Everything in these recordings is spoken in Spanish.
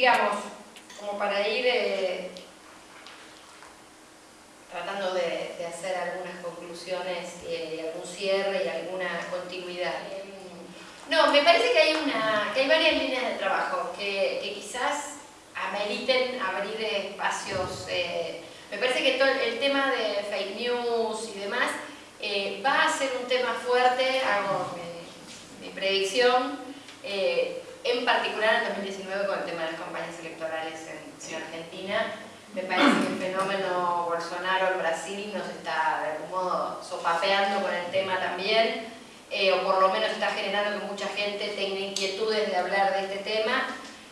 digamos, como para ir eh, tratando de, hacer algunas conclusiones y algún cierre y alguna continuidad. No, me parece que hay, una, que hay varias líneas de trabajo que, quizás ameriten abrir espacios. Eh, me parece que el tema de fake news y demás eh, va a ser un tema fuerte, hago mi, predicción, en particular en 2019 con el tema de las campañas electorales en, en Argentina. Me parece que el fenómeno Bolsonaro en Brasil nos está de algún modo sopapeando con el tema también, eh, o por lo menos está generando que mucha gente tenga inquietudes de hablar de este tema.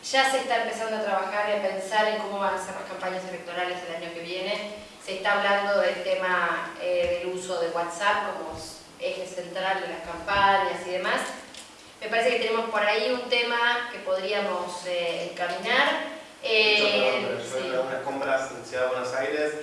Ya se está empezando a trabajar y a pensar en cómo van a ser las campañas electorales el año que viene. Se está hablando del tema eh, del uso de WhatsApp como eje central de las campañas y demás. Me parece que tenemos por ahí un tema que podríamos eh, encaminar eh, sí. unas compras en Ciudad de Buenos Aires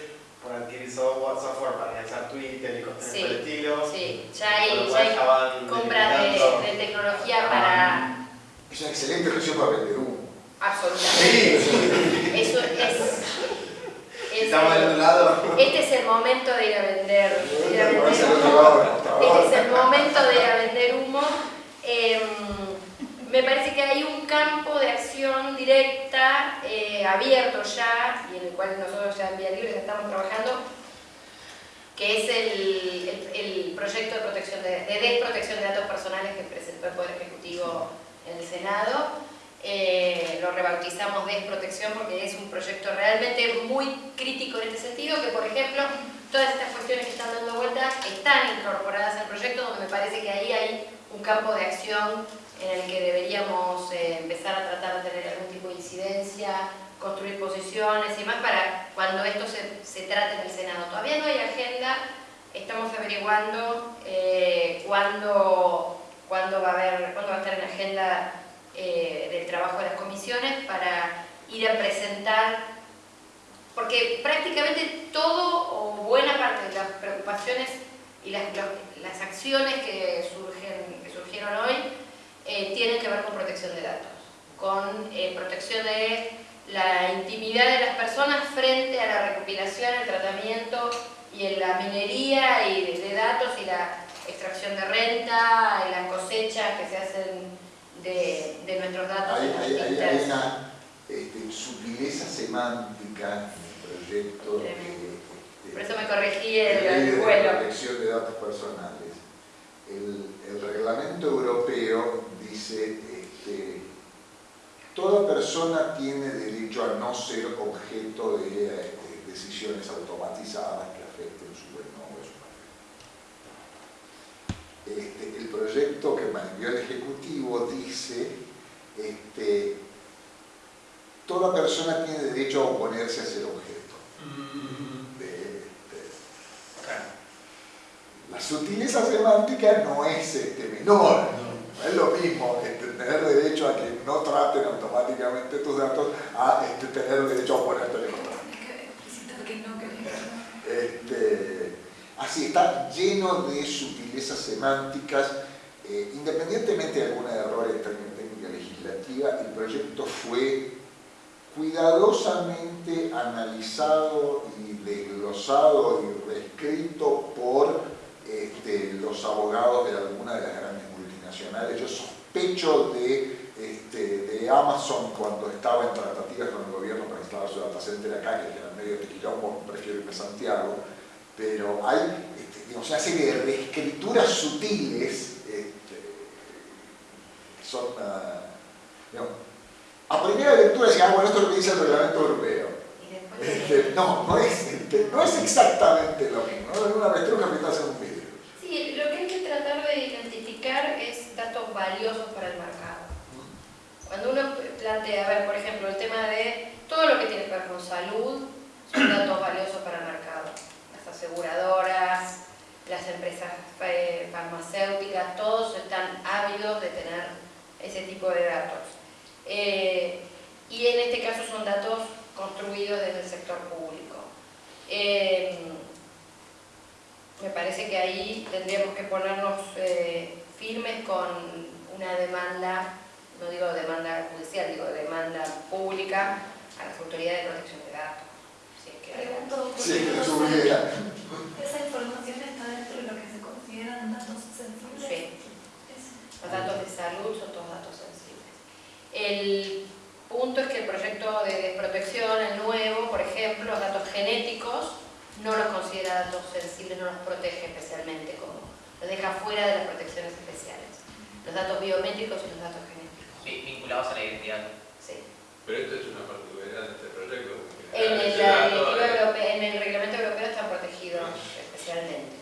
por adquirir software para realizar Twitter y cosas sí, por el estilo. Sí, ya hay, ya hay compras de, de, tecnología para... Es una excelente opción para vender humo. Absolutamente. Sí. Eso es... Estamos del otro lado. Este es el momento de ir a vender, ir a vender humo. Este es el momento de ir a vender humo. Eh, me parece que hay un campo de acción directa eh, abierto ya y en el cual nosotros ya en Vía Libre estamos trabajando que es el, el, proyecto de, protección de, de, desprotección de datos personales que presentó el Poder Ejecutivo en el Senado. Eh, lo rebautizamos desprotección porque es un proyecto realmente muy crítico en este sentido, que por ejemplo, todas estas cuestiones que están dando vuelta están incorporadas al proyecto, donde me parece que ahí hay un campo de acción en el que deberíamos eh, empezar a tratar de tener algún tipo de incidencia, construir posiciones y más para cuando esto se, se trate en el Senado. Todavía no hay agenda, estamos averiguando eh, cuándo, cuándo, va a haber, cuándo va a estar en la agenda eh, del trabajo de las comisiones para ir a presentar, porque prácticamente todo o buena parte de las preocupaciones y las, las acciones que, surgen, que surgieron hoy eh, tienen que ver con protección de datos, con eh, protección de la intimidad de las personas frente a la recopilación, el tratamiento y en la minería y de, datos y la extracción de renta y las cosechas que se hacen de, nuestros datos. Hay, hay, hay una este, sutileza semántica en el proyecto. Este, Por eso me corregí el, vuelo. protección de datos personales. El, el reglamento europeo dice este, toda persona tiene derecho a no ser objeto de este, decisiones automatizadas que afecten su buen nombre su este, el proyecto que envió el Ejecutivo dice este, toda persona tiene derecho a oponerse a ser objeto. Mm. De, la sutileza semántica no es este, menor. No es lo mismo este, tener derecho a que no traten automáticamente tus datos a este, tener derecho a oponerte de contra. Este, así está lleno de sutilezas semánticas, eh, independientemente de algún error en técnica legislativa, el proyecto fue cuidadosamente analizado y desglosado y reescrito por este, los abogados de alguna de las grandes yo sospecho de, este, de Amazon cuando estaba en tratativas con el gobierno para instalar su data center acá, que era medio de quilombo, prefiero irme a Santiago, pero hay este, digamos, una serie de reescrituras sutiles este, que son, uh, digamos, a primera lectura decía, ah, bueno, esto es lo que dice el reglamento europeo. Este, no, no es, este, no es exactamente lo mismo, ¿no? una avestruz que está en un vidrio. Sí, lo que hay que tratar de identificar es datos valiosos para el mercado. Cuando uno plantea, a ver, por ejemplo, el tema de todo lo que tiene que ver con salud, son datos valiosos para el mercado. Las aseguradoras, las empresas eh, farmacéuticas, todos están ávidos de tener ese tipo de datos. Eh, y en este caso son datos construidos desde el sector público. Eh, me parece que ahí tendríamos que ponernos firmes con una demanda no digo demanda judicial, digo demanda pública a las autoridades de protección de datos. Es que Pregunto, ¿por Sí, qué que no eso sabe- hubiera. esa información está dentro de lo que se consideran datos sensibles? Sí. Es- Los datos de salud son todos datos sensibles. El punto es que el proyecto de desprotección, el nuevo, por ejemplo, los datos genéticos, no los considera datos sensibles, no los protege especialmente, como los deja fuera de las protecciones especiales. Los datos biométricos y los datos genéticos. Sí, vinculados a la identidad. Sí. Pero esto es una particularidad de este proyecto. En el, la europea- en el reglamento europeo están protegidos especialmente.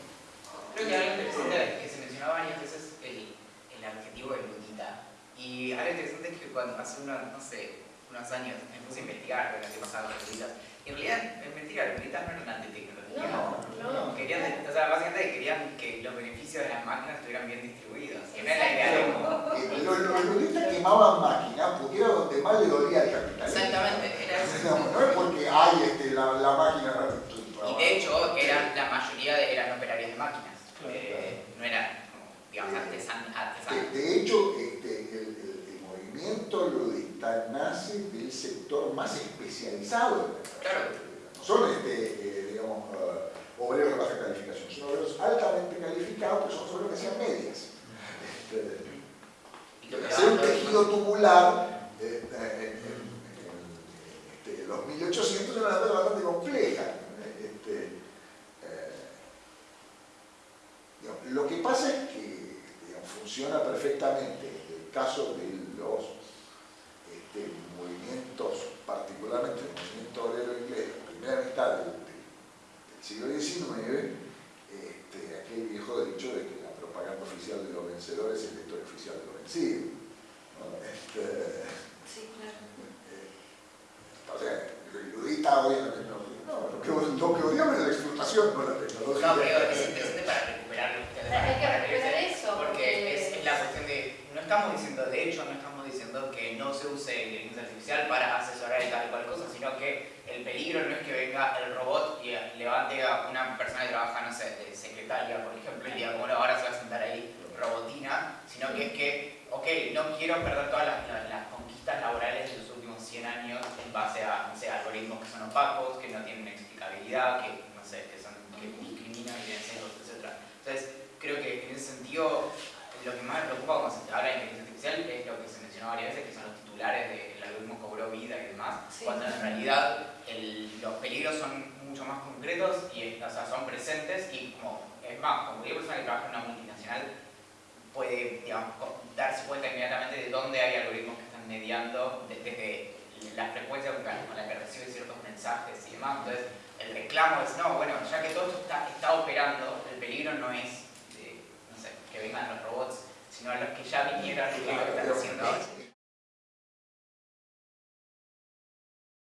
Creo que algo interesante que se mencionó varias veces el, el adjetivo erudita. Y algo interesante es que cuando hace unos, no sé, unos años me puse a investigar lo que pasaba con eruditas. Y en realidad, en mentira, eruditas no eran antitecnología. No, no. Querían, o sea, básicamente querían que los beneficios de las máquinas estuvieran bien distribuidos. Que no es la idea de Los los eruditas quemaban máquinas porque era donde más le dolía al capitalismo. Exactamente, era eso. Digamos, No es porque hay este, la, la máquina. Y de hecho, eran, la mayoría de- eran operarios de máquinas. Eh, no eran, como, digamos, artesan, De, artesanos. de hecho, este, el, el- el movimiento nace del sector más especializado. Claro. No son este, eh, digamos, eh, obreros de baja calificación, son obreros altamente calificados, que son obreros que hacían medias. Este, hacer un tejido tubular eh, eh, este, los 1800 era una cosa bastante compleja. Este, eh, digamos, lo que pasa es que digamos, funciona perfectamente en el caso de los este, movimientos, particularmente el movimiento obrero inglés, la primera mitad del, del- siglo XIX, este, aquel viejo dicho de que la propaganda oficial de los vencedores es la historia oficial de los vencidos. ¿no? Este, Sí, claro. eh, o sea, lo iludita hoy en la tecnología. No, lo que, lo que odiamos es la explotación, no la tecnología. No, pero es interesante para recuperar lo que ustedes Hay que para recuperar referirse, eso, Porque porque- es, es la cuestión de. No estamos diciendo, de hecho, no estamos diciendo que no se use inteligencia artificial para asesorar y tal y cual cosa, sino que el peligro no es que venga el robot y levante a una persona que trabaja, no sé, de secretaria, por ejemplo, y diga, bueno, ahora se va a sentar ahí robotina, sino que es que, ok, no quiero perder todas las, las- las conquistas laborales de los últimos 100 años en base a, no sé, algoritmos que son opacos, que no tienen explicabilidad, que, no sé, que, son, que discriminan, sesgos, etc. Entonces, creo que en ese sentido, lo que más me preocupa cuando se habla de inteligencia artificial es lo que se mencionó varias veces, que son los titulares de el algoritmo cobró vida y demás, Sí. cuando en realidad el- los peligros son mucho más concretos y o sea, son presentes y como, es más, como cualquier persona que trabaja en una multinacional puede digamos, darse cuenta inmediatamente de dónde hay algoritmos que están mediando de- desde la frecuencia con la, que recibe ciertos mensajes y demás. Entonces, el reclamo es, no, bueno, ya que todo esto está, está operando, el peligro no es de, no sé, que vengan los robots, sino los que ya vinieron y que lo que están haciendo ahora.